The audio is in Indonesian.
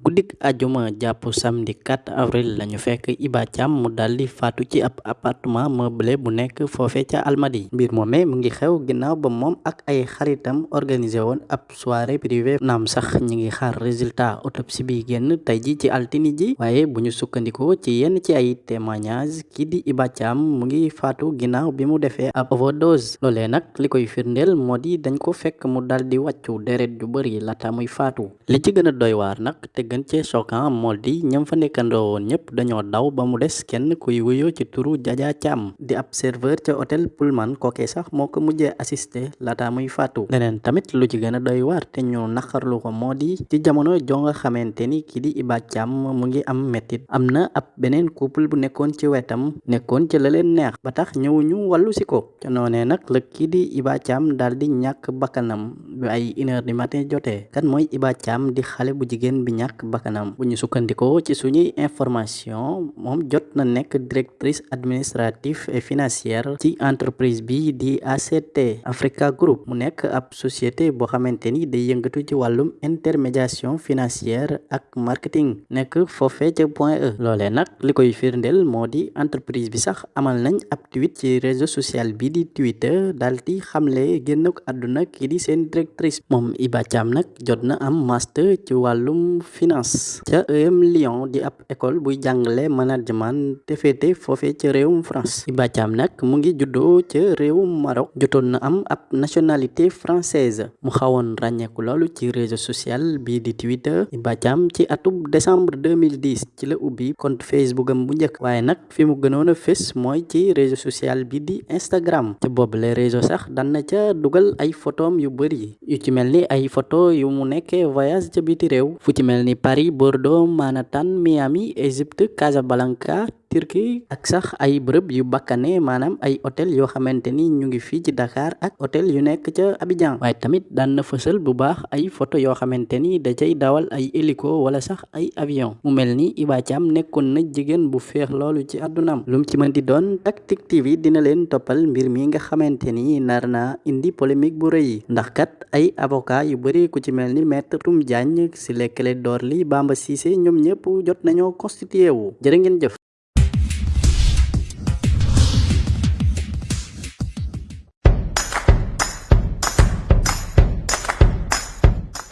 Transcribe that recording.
guddik ajuma jàpp samedi 4 avril lañu fekk Iba Thiam mu daldi faatu ci ab appartement meublé bu nekk foofe ca Almadi. Mbir moome mu ngi xew ginnaaw ba moom ak ay xaritam organisé woon ab soirée privée naam sax ñi ngi xaar résultat autopsie bi génn tey ji ci altini ji waaye bu ñu ci yenn ci ay témoignage kii di Iba Thiam mu ngi faatu ginnaaw bi mu defee ab overdose loolee nag li koy firndeel moo di dañ ko fekk mu daldi wàccu deret ju bari laata muy faatu li ci gën a doy te gën cee choquant moo di ñam fa nekkandoo woon ñëpp daw ba mu kuy wuyoo ci turu Jaja Thiam di ab serveur ca hôtel Pullman kookee sax moo ko mujjee assisté laata muy faatu leneen tamit lu ci gën a doy waar te ñu naqarlu ko moo di ci jamono jo nga xamante ni kii di Iba Thiam mu ngi am mettit am na ab beneen couple bu nekkoon ci wetam nekkoon ci la leen neex ba tax ñëwuñu wàllu si ko ca noonee nag la kii di Iba Thiam daal di ñàkk bakkanam ay une heure du matin jotee kan mooy Iba Thiam di xale bu jigéen bi ñàkk bakkanam bu ñu sukkandikoo ci suñuy information moom jot na nekk directrice administrative et financière ci entreprise bi di ACT Africa Group. Mu nekk ab société boo xamante ni day yëngatu ci wàllum intermédiation financière ak marketing. Nekk foofee ca point E loolee nag li koy firndeel moo di entreprise bi sax amal nañ ab tweet ci réseau social bi di Twitter xamle génn ko àdduna kii di seen directrice moom Iba Thiam jot na am master ci finance ca EM Lyon di ab école buy jàngale management te féete foofee ca France. Iba Thiam nag mu ngi juddoo ca réewum Maroc. Jotoon na am ab nationalité française. Mu xawoon ràññeeku loolu ci réseau social bii di Twitter. Iba Thiam ci atub décembre 2010 ci la ubbi compte Facebook am bu njëkk. Waaye nag fi mu gënoon a fés ci réseau social bi di Instagram. Ci boobu les réseau sax dan na ca dugal ay photom yu bëri yu ci mel ni ay photo yu mu nekkee voyage ca biti réew. Fu ci mel ni Paris Bordeaux Manhattan Miami Égypte Casablanca Turquie ak sax ay bërëb yu bakkane maanaam ay hôtel yoo xamante ni ñu ngi fii ci Dakar ak hôtel yu nekk ca Abidjan. Waaye tamit daan na fësal bu baax ay photo yoo xamante ni da cay dawal ay hélico wala sax ay avion. Mu mel ni Iba Thiam nekkoon na jigéen bu feex loolu ci àddunaam lu mu ci mën di doon Tactic TV dina leen toppal mbir mi nga xamante ni nar naa indi polémique bu rëy. Ndax kat ay avocat yu bëri ku ci mel ni maître Toum Diagne Ciré Clédor Ly Bamba Cissé ñoom ñëpp jot nañoo constitué wu. Jërë ngeen jëf